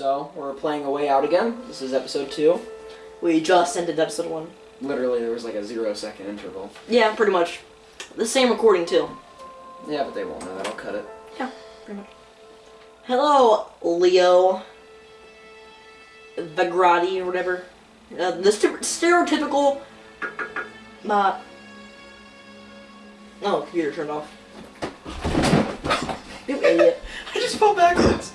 So we're playing a way out again. This is episode two. We just ended episode one. Literally, there was like a zero second interval. Yeah, pretty much. The same recording too. Yeah, but they won't know that. I'll cut it. Yeah, pretty much. Hello, Leo. Vagrati or whatever. Uh, the st- stereotypical. Uh. Oh, computer turned off. You idiot. I just fell backwards.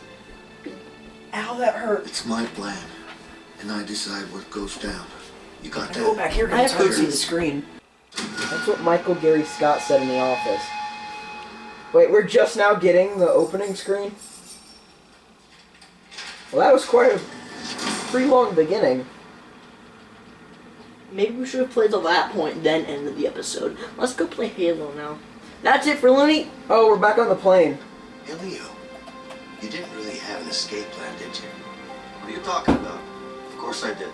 Ow, that hurt. It's my plan, and I decide what goes down. You got Go that? back here. I It's have to to see the screen. That's what Michael Gary Scott said in the office. Wait, we're just now getting the opening screen? Well, that was quite a pretty long beginning. Maybe we should have played to that point, then ended the episode. Let's go play Halo now. That's it for Looney. Oh, we're back on the plane. Hey, Leo, you didn't really have an escape plan, did you? What are you talking about? Of course I did.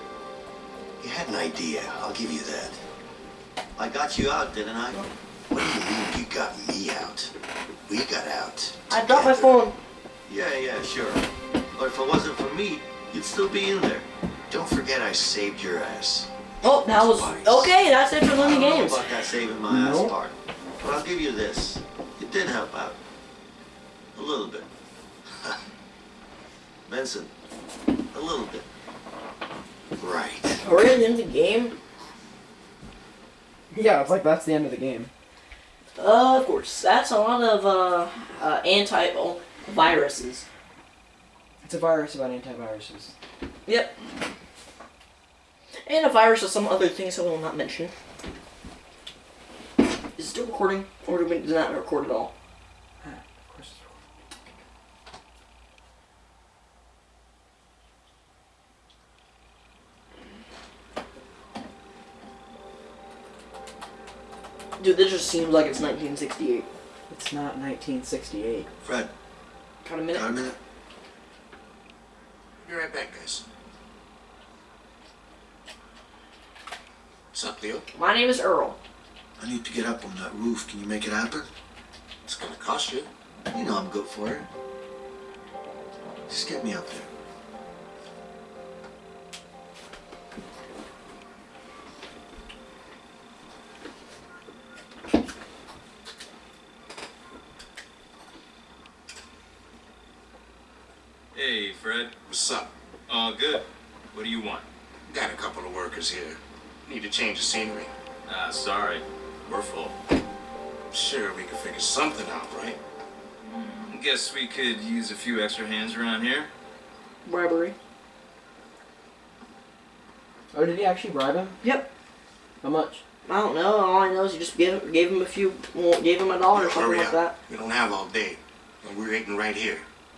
You had an idea, I'll give you that. I got you out, didn't I? What do you mean you got me out? We got out. I dropped my phone. Yeah, yeah, sure. But if it wasn't for me, you'd still be in there. Don't forget I saved your ass. Oh, that was Twice. okay. That's it for I know Games. about that saving my ass No. part. But I'll give you this. It did help out. A little bit. Benson, a little bit. Right. We're at the end the game. Yeah, it's like that's the end of the game. Uh, of course. That's a lot of uh, uh anti-viruses. It's a virus about antiviruses. Yep. And a virus of some other things I will not mention. Is it still recording, or do we did not record at all? Dude, this just seems like it's 1968. It's not 1968. Fred, Got a minute? got a minute? Be right back, guys. What's up, Leo? My name is Earl. I need to get up on that roof. Can you make it happen? It's gonna cost you. You know I'm good for it. Just get me up there. What's up? All good. What do you want? Got a couple of workers here. Need to change the scenery. Ah, sorry. We're full. Sure, we can figure something out, right? Guess we could use a few extra hands around here. Bribery. Oh, did he actually bribe him? Yep. How much? I don't know. All I know is he just gave, gave him a few, well, gave him a dollar or something like up. that. We don't have all day. And we're waiting right here.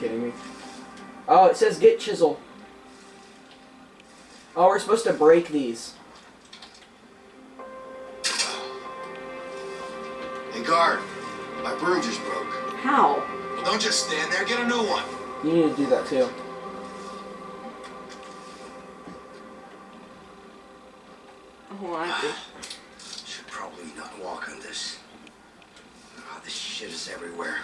kidding me? Oh, it says get chisel. Oh, we're supposed to break these. Hey, guard. My broom just broke. How? Well, don't just stand there. Get a new one. You need to do that, too. Oh, I ah, Should probably not walk on this. Oh, this shit is everywhere.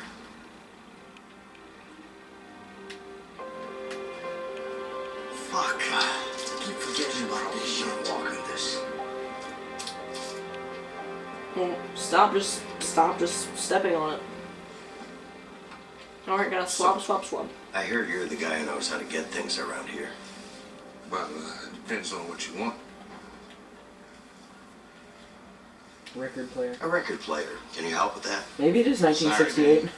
Stop just stop just stepping on it. Alright, gotta swap, swap, swap. I hear you're the guy who knows how to get things around here. Well, uh, it depends on what you want. Record player. A record player. Can you help with that? Maybe it is 1968.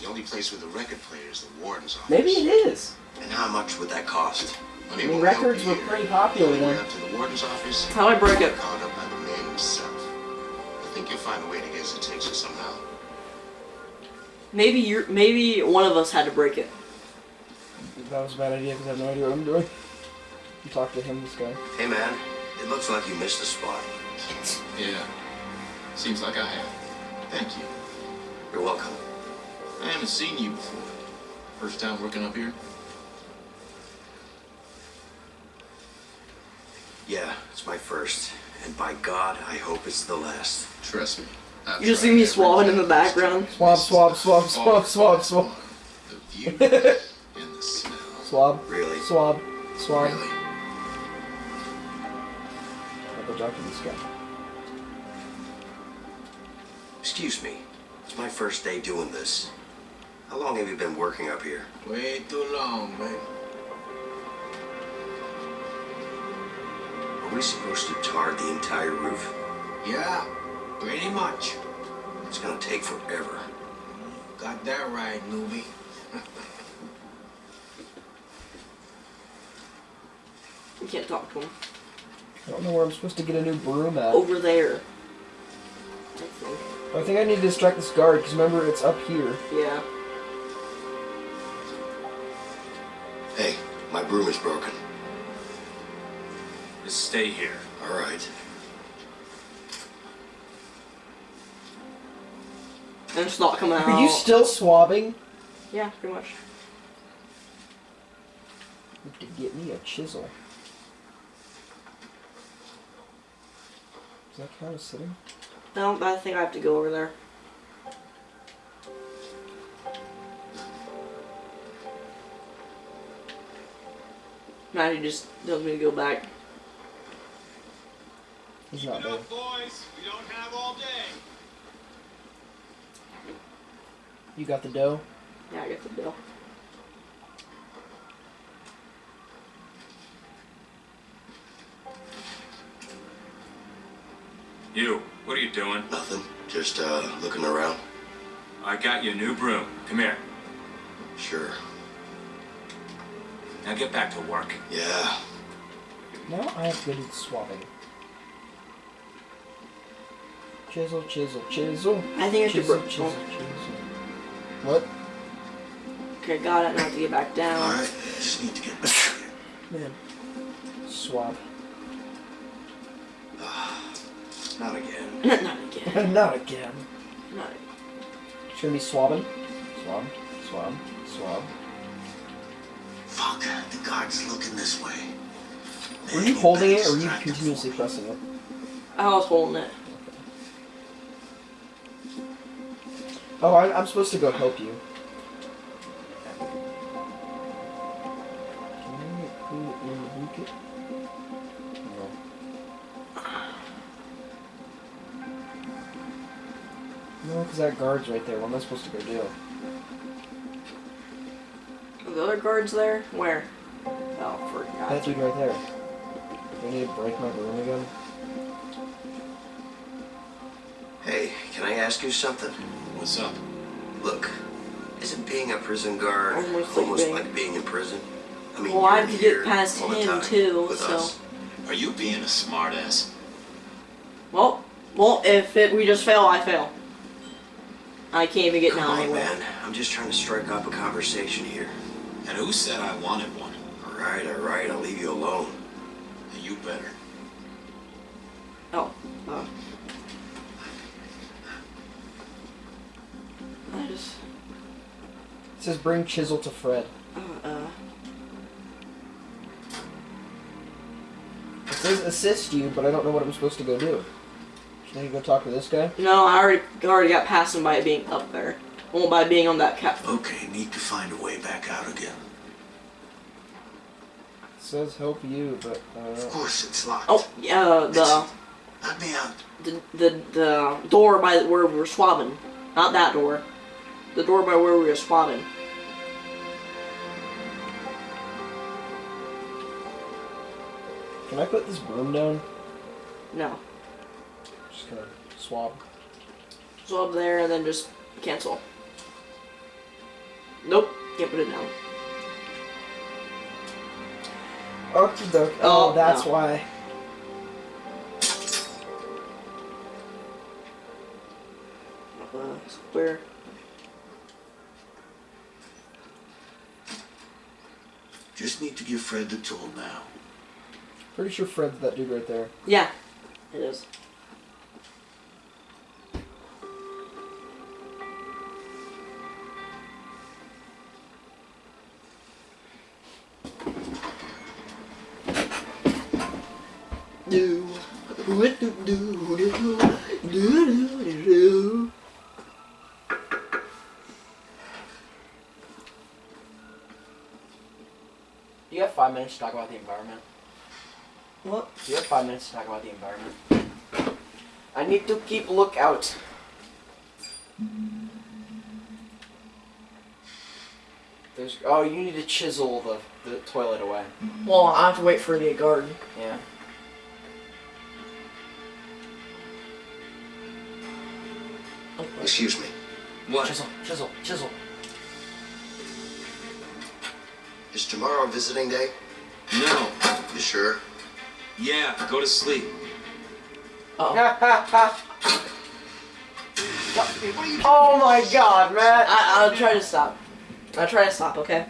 The only place with a record player is the warden's office. Maybe it is. And how much would that cost? Money I mean, records were here. pretty popular On the way then. up to the warden's office. How do I break it? Called up by the man himself. I think you'll find a way to get his attention somehow. Maybe you're maybe one of us had to break it. That was a bad idea because I have no idea what I'm doing. You talk to him, this guy. Hey, man. It looks like you missed a spot. Yeah. Seems like I have. Thank you. You're welcome. I haven't seen you before. First time working up here? Yeah, it's my first. And by God, I hope it's the last. Trust me. I've You just see me every swabbing in the background. Swab, swab, swab, swab, swab, swab. The view and the smell. Swab, Really? swab, swab. Really? I'll go talk to this guy. Excuse me. It's my first day doing this. How long have you been working up here? Way too long, man. We supposed to tar the entire roof? Yeah, pretty much. It's gonna take forever. Got that right, newbie. You can't talk to him. I don't know where I'm supposed to get a new broom at. Over there. I think. I think I need to distract this guard because remember it's up here. Yeah. Hey, my broom is broken. Just stay here. All right. And it's not coming out. Are you still swabbing? Yeah, pretty much. Have to get me a chisel. Is that count as sitting? No, I think I have to go over there. Maddie just tells me to go back. He's not there. boys. We don't have all day. You got the dough? Yeah, I got the dough. You, what are you doing? Nothing. Just uh, looking around. I got you a new broom. Come here. Sure. Now get back to work. Yeah. Now I have good at swabbing. Chisel, chisel, chisel. I think I should Chisel, chisel, oh. chisel. What? Okay, got it. Now I have to get back down. right. Just need to get back. Man. Swab. Not again. Not again. Not again. Not It's gonna be swabbing. Swab, swab, swab. Fuck. The guard's looking this way. Were you holding it or were you continuously pressing it? I was holding it. Oh, I, I'm supposed to go help you. Can I put it in the bucket? No. No, because that guard's right there. What am I supposed to go do? The other guards there? Where? Oh, for That dude right there. Do I need to break my broom again? Hey, can I ask you something? What's up? Look, isn't being a prison guard Almost almost, like like, being- being... in prison? I mean, Well, I you're have get past him too, so. us. Are you being a smartass? Well, well, if it, we just fail, I fail. I can't even get Come down on, anywhere. man. I'm just trying to strike up a conversation here. And who said I wanted one? All right, all right. I'll leave you alone. And you better. Says bring chisel to Fred. Uh, uh. says assist you, but I don't know what I'm supposed to go do. Should I go talk to this guy? No, I already already got past him by being up there. Well, by being on that cap. Okay, need to find a way back out again. It says help you, but uh, Of course, it's locked. Oh, yeah, the Let me out. the the, the door by where we were swabbing. Not that door. The door by where we were swabbing. Can I put this broom down? No. Just kind of swab. Swab there and then just cancel. Nope. Can't put it down. Okie dokie. Oh, Oh, that's no. why. Uh, square. Just need to give Fred the tool now. Pretty sure Fred's that dude right there. Yeah. It is. What? Do you have five minutes to talk about the environment? I need to keep lookout. There's oh, you need to chisel the, the toilet away. Well, I have to wait for the garden. Yeah. Excuse me. What? Chisel, chisel, chisel. Is tomorrow visiting day? No. You sure? Yeah, go to sleep. Uh oh. Ha ha ha. Oh my god, Matt! I, I'll try to stop. I'll try to stop, okay?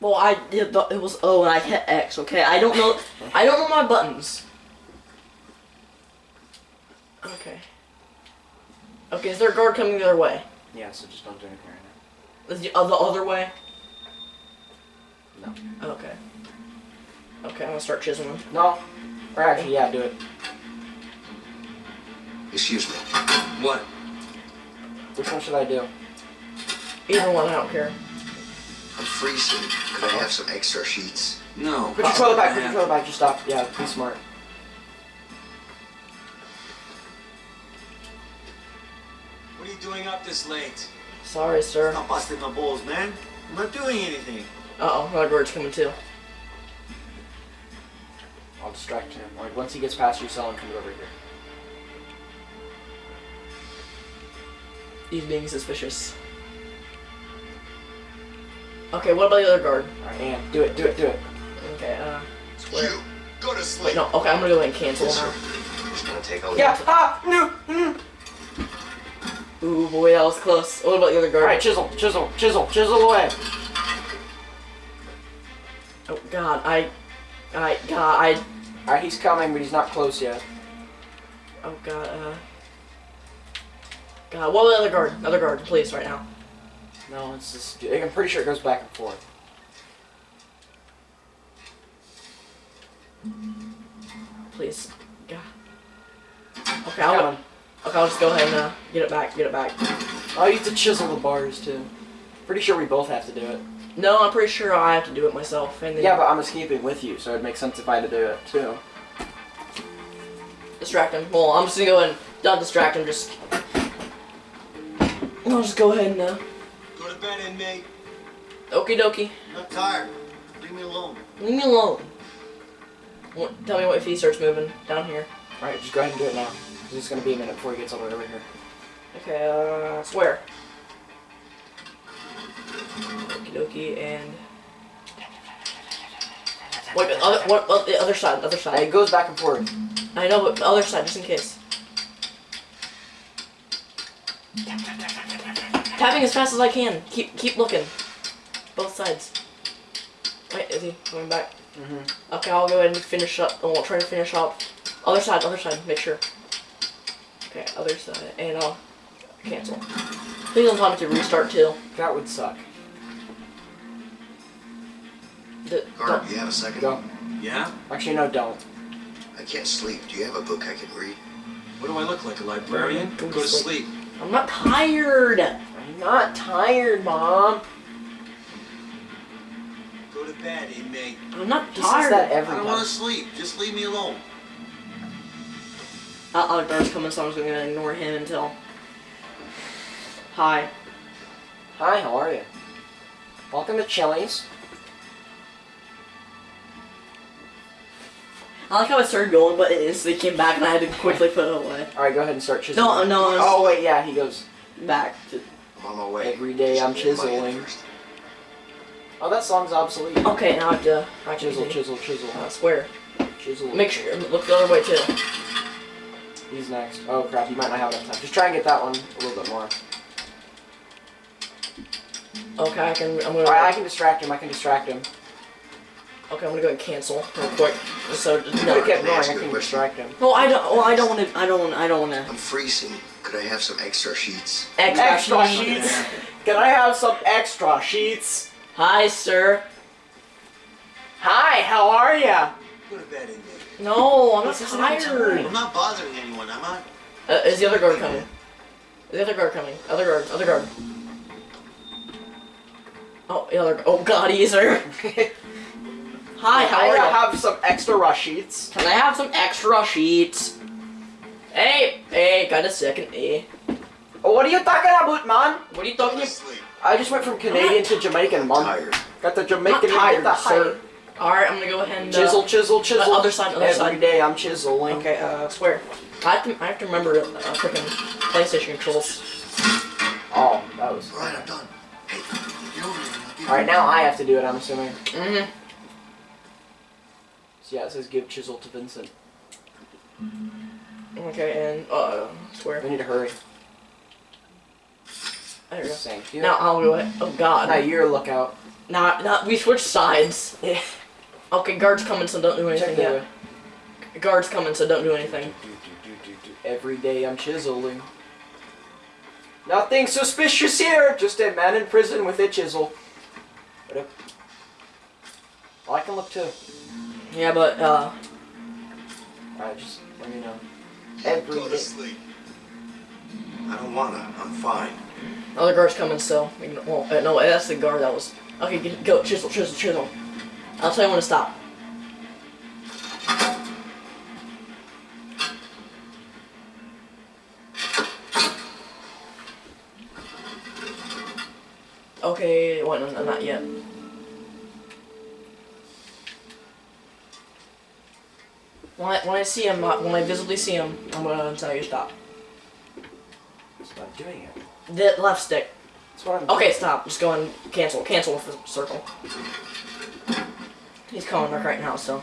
Well, I did. The, it was O and I hit X. Okay, I don't know. I don't know my buttons. Okay. Okay, is there a guard coming the other way? Yeah, so just don't do anything right Is the, uh, the other way? No. Okay. Okay, I'm gonna start chiseling. now. No. Or actually, yeah, do it. Excuse me. What? Which one should I do? Either one, I don't care. I'm freezing. Could I have some extra sheets? No. Put your toilet back, I put your have- toilet back, just stop. Yeah, be smart. What are you doing up this late? Sorry, sir. Stop busting my balls, man. I'm not doing anything. Uh oh, another guard's coming too. I'll distract him. Like, once he gets past your cell and comes over here. He's being suspicious. Okay, what about the other guard? Alright, and do it, do it, do it. Okay, uh, square. You go to sleep. Wait, no. Okay, I'm gonna go ahead and cancel Yes, now. sir. Gonna take a Yeah, ah, no, mm. Ooh, boy, that was close. What about the other guard? Alright, chisel, chisel, chisel, chisel away. Oh God, I, I, God, I, Alright, he's coming, but he's not close yet. oh God, uh, God, what the other guard? Another guard, please, right now. No, it's just. I'm pretty sure it goes back and forth. Please, God. Okay, I'll, Coming. okay, I'll just go ahead and uh, get it back, get it back. Oh, you have to chisel the bars too. Pretty sure we both have to do it. No, I'm pretty sure I have to do it myself. And then Yeah, but I'm escaping with you, so it makes sense if I had to do it too. distract him. Well, I'm just gonna go ahead and not distract him. Just, I'll just go ahead and uh, Go to bed, inmate. okie dokie. I'm not tired. Leave me alone. Leave me alone. Tell me what if he starts moving down here. Alright, just go ahead and do it now. It's just gonna be a minute before he gets all the way over here. Okay, uh, swear. Okie dokie, and. Wait, but other, what, what, the other side, the other side. It goes back and forth. I know, but the other side, just in case. Tapping as fast as I can. Keep, keep looking. Both sides. Wait, is he coming back? Mm-hmm. Okay, I'll go ahead and finish up. Oh, I'll try to finish up. Other side, other side. Make sure. Okay, other side, and I'll cancel. Please don't tell me to restart too. That would suck. The, Guard, don't- you have a second? Go. Yeah? Actually, no, don't. I can't sleep. Do you have a book I can read? What do I look like, a librarian? Go Go, to to sleep. I'm not tired. I'm not tired, Mom. Go to bed, inmate. I'm not He tired. that I don't want to sleep. Just leave me alone. Uh, uh, guard's coming, so I'm just gonna ignore him until. Hi. Hi, how are you? Welcome to Chili's. I like how I started going, but it instantly came back, and I had to quickly put it away. Alright, go ahead and start chiseling. No, no, it's Oh, wait, yeah, he goes. back to. I'm on my way. Every day Just I'm get my head chiseling. Oh, that song's obsolete. Okay, now I have to actually Chisel, chisel, chisel. I swear. Chisel. Make sure look the other way too. He's next. Oh crap, you might not have enough time. Just try and get that one a little bit more. Okay, I can. I'm gonna. Alright, I can distract him, I can distract him. Okay, I'm gonna go and cancel real quick. So You no, could kept Can I going, I you a can distract him. no, I don't. Well, I don't want to. I don't. want I don't want to. I'm freezing. Could I have some extra sheets? Extra sheets. Can I have some extra sheets? Hi, sir. Hi, how are ya? Go to bed, inmate. No, I'm not This isn't tired. I'm not bothering anyone, am I? Uh, is the other guard coming? Is the other guard coming? Other guard. Other guard. Oh, the other. Oh God, he's there. Hi, how I are you? have some extra rush sheets. Can I have some extra sheets? Hey, hey, got a second. Hey, Oh, what are you talking about, man? what are you talking about? I just went from Canadian to Jamaican, I'm mom. tired. Got the Jamaican tired, the sir. All right, I'm gonna go ahead and uh, Chisel, chisel, chisel. other side, other Every side. day I'm chiseling. Okay, uh, swear. I have to, I have to remember uh, freaking PlayStation controls. Oh, that was. All right, I'm done. Hey, get over here. I'll give All right, now I have to do it. I'm assuming. Mm-hmm. So yeah, it says give chisel to Vincent. Okay, and uh, swear. We need to hurry. There you go. Thank you. Now I'll go ahead. Oh God. now you're a lookout. Now, now we switched sides. Yeah. Okay, guards coming, so don't do anything yet. Guards coming, so don't do anything. Every day I'm chiseling. Nothing suspicious here. Just a man in prison with a chisel. Oh, I can look too. Yeah, but uh, Alright, just let me know. Every Go to sleep. I don't wanna. I'm fine. other guards coming, so we can, well, uh, no, that's the guard that was. Okay, get, go chisel, chisel, chisel. I'll tell you when to stop. Okay, what? No, no, not yet. When I, when I see him, uh, when I visibly see him, I'm gonna tell you to stop. That's doing it. The left stick. That's what I'm Okay, stop. Just go and cancel. Cancel with the circle. He's calling back right now, so.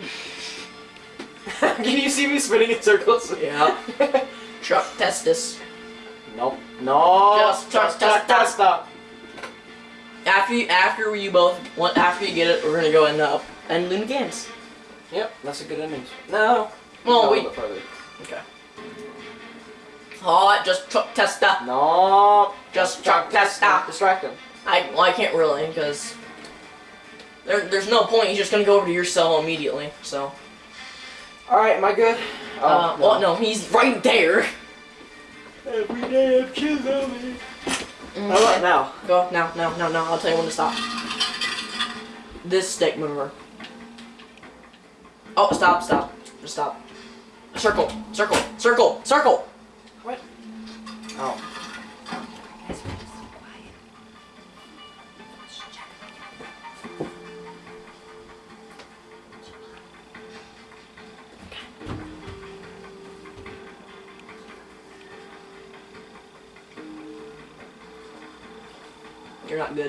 Can you see me spinning in circles? Yeah. Chuck Testis. Nope. No. Just- just- just- just stop. After you, after you both, one, after you get it, we're gonna go and uh, end the games. Yep, that's a good ending. No. Well, we. little bit further. Okay. Oh, just Chuck Testa. No. Just Chuck Testa. Distract him. I, well, I can't really, because. There, there's no point. He's just gonna go over to your cell immediately. So. Alright, am I good? Oh, uh, well, no, he's right there. Every day I'm Mm. How about now? Go now, now, now, now. I'll tell you when to stop. This stick mover. Oh, stop, stop, just stop. Circle, circle, circle, circle. What? Oh.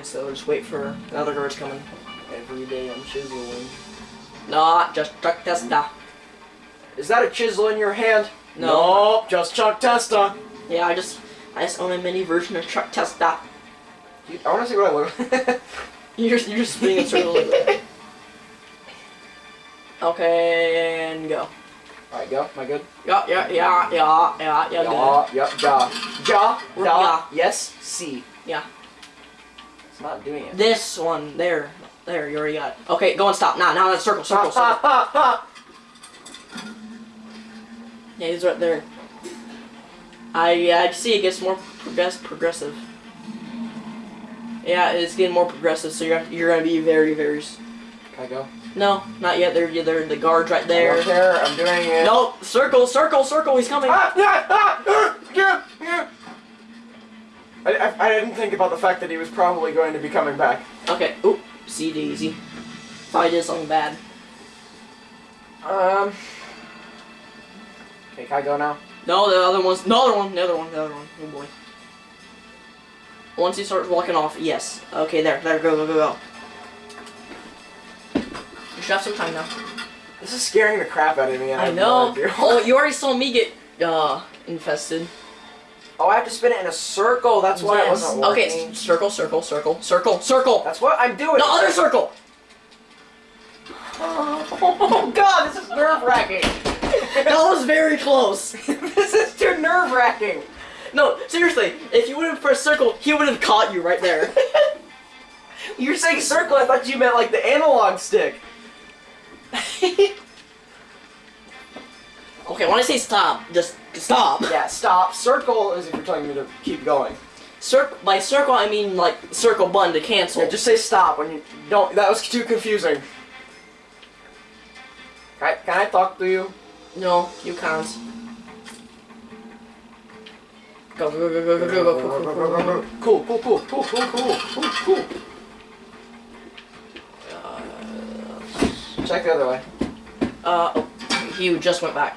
Good, so just wait for the other guards coming. Every day I'm chiseling. Not just truck testa. Is that a chisel in your hand? No. Nope, just Chuck Testa. Yeah, I just, I just own a mini version of truck testa. Dude, I want to see what I look You're just, you're just spinning in circles. okay, and go. Alright, go. Am I good? Yeah, yeah, yeah, yeah, yeah, yeah, good. Yeah, yep, ja. Ja, Yeah. yes, C. Yeah. Not doing it. This one, there. There, you already got it. Okay, go and stop. Now, now that's circle, circle, circle. Yeah, he's right there. I I see it gets more progress progressive. Yeah, it's getting more progressive, so you're you're gonna be very very. Can I go? No, not yet. They're they're the guards right There. there. there. I'm doing it. No, circle, circle, circle. He's coming. Ah, ah, ah. I, I, I didn't think about the fact that he was probably going to be coming back. Okay. Oop. See Daisy. I did something bad. Um. Okay, can I go now? No, the other one's the other one, the other one, the other one. Oh boy. Once he starts walking off, yes. Okay, there, there, go, go, go, go. You should have some time now. This is scaring the crap out of me. and I have know. No oh, you already saw me get uh infested. Oh, I have to spin it in a circle. That's why it wasn't Okay, working. s- circle, circle, circle, circle, circle. That's what I'm doing. The other circle. Oh god, this is nerve wracking. That was very close. this is too nerve wracking. No, seriously, if you would have pressed circle, he would have caught you right there. You're saying circle. I thought you meant like the analog stick. okay, when I say stop, just stop. Yeah, stop. Circle is if you're telling me to keep going. Cir- by circle, I mean like circle button to cancel. Yeah, just say stop when you don't. That was too confusing. Can I, can I talk to you? No, you can't. Go, go, go, go, go, go, go, go, go, go, go, go. Cool, cool, cool, cool, cool, cool, cool, cool. Check the other way. Uh, oh, he just went back.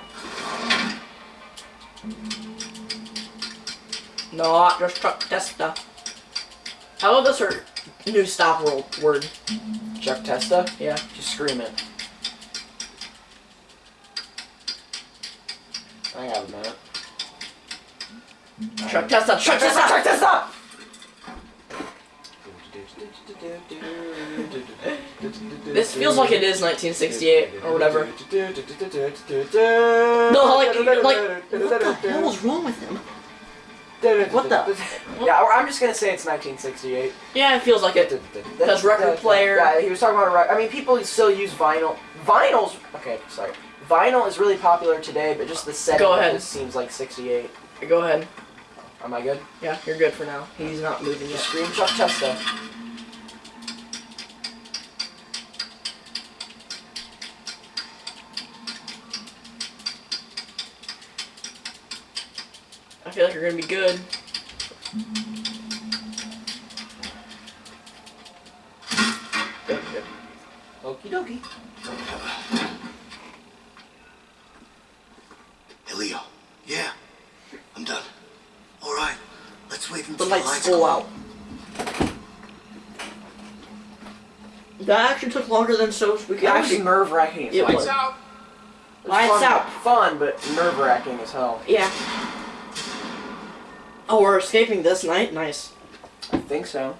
Not just Chuck Testa. How about this her new stop world word. Chuck Testa? Yeah. Just scream it. I have a minute. Chuck right. Testa! Chuck Testa! Chuck Testa! This feels like it is 1968 or whatever. No, like- like- What the hell was wrong with him? What the- Yeah, or I'm just gonna say it's 1968. Yeah, it feels like it. Because record player- Yeah, he was talking about a record. I mean, people still use vinyl. Vinyls. Okay, sorry. Vinyl is really popular today, but just the setting Go ahead. seems like 68. Go ahead. Am I good? Yeah, you're good for now. He's not moving yet. scream Chuck Testa. Feel like you're gonna be good. Good, good. Okie dokie. Hey, Leo. Yeah. I'm done. All right. Let's wait The until lights go out. That actually took longer than so we could That actually. nerve wracking. It was. out. Lights out. Fun, but nerve wracking as hell. Yeah. Oh, we're escaping this night. Nice. I think so.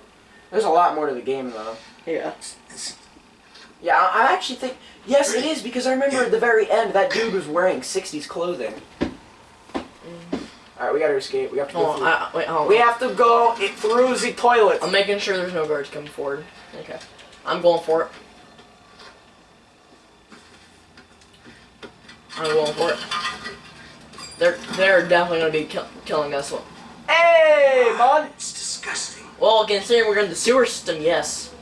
There's a lot more to the game though. Yeah. Yeah, I, I actually think yes, it is because I remember at the very end that dude was wearing '60s clothing. All right, we gotta escape. We have to go. Hold through. I, I- wait. Hold on. we have to go it, through the toilet. I'm making sure there's no guards coming forward. Okay. I'm going for it. I'm going for it. They're they're definitely gonna be kill, killing us. Hey, bud. It's disgusting. Well, considering we're in the sewer system, yes.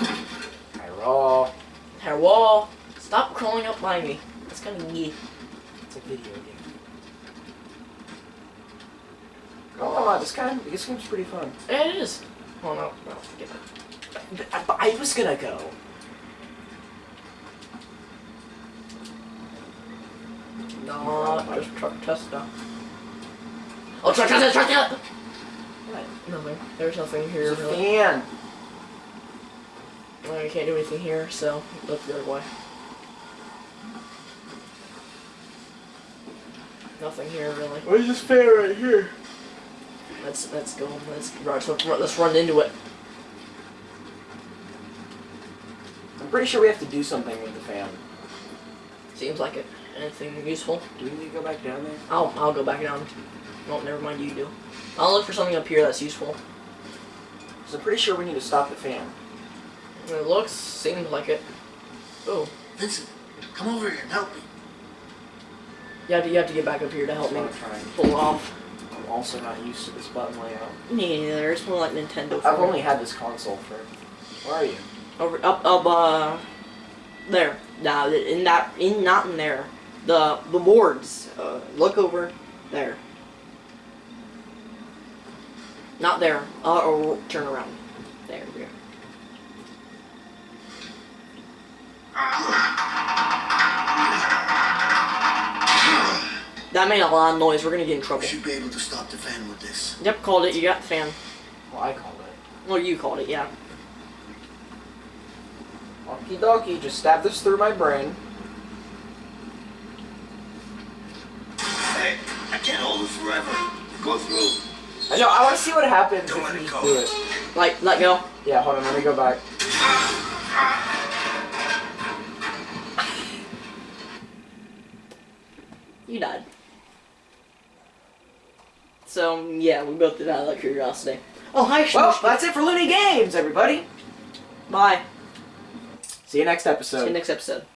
I roll. Hey, wall, stop crawling up by me. That's kind of neat. It's a video game. Oh, come on, this kind of this game's pretty fun. Yeah, it is. Oh no, no, forget it. I, but I was gonna go. No, just truck tester. Oh, truck tester, truck tester. What? Nothing. There's nothing here. There's a Really. fan. Well, we can't do anything here, so look the other way. Nothing here really. Where's this fan right here? Let's let's go. Let's right, so let's run into it. I'm pretty sure we have to do something with the fan. Seems like it. Anything useful? Do we need to go back down there? I'll I'll go back down. Well, never mind. You do. I'll look for something up here that's useful. So I'm pretty sure we need to stop the fan. It looks, seems like it. Oh, Vincent, come over here and help me. you have to, you have to get back up here to help me pull off. I'm also not used to this button layout. Me neither. It's more like Nintendo. I've only had this console for. Where are you? over up up uh there. Nah, in that in not in there. The the boards. Uh, look over there. Not there. Uh, or turn around. There we go. That made a lot of noise. We're gonna get in trouble. We should be able to stop the fan with this. Yep, called it. You got the fan. Well, I called it. Well, you called it. Yeah. Okie dokie, just stab this through my brain. Hey, I can't hold it forever. Go through. I know, I want to see what happens Don't if let you it go. do it. Like let go. Yeah, hold on, let me go back. You died. So yeah, we both did that out of curiosity. Oh hi, Well, that's it for Looney Games, everybody. Bye. See you next episode. See you next episode.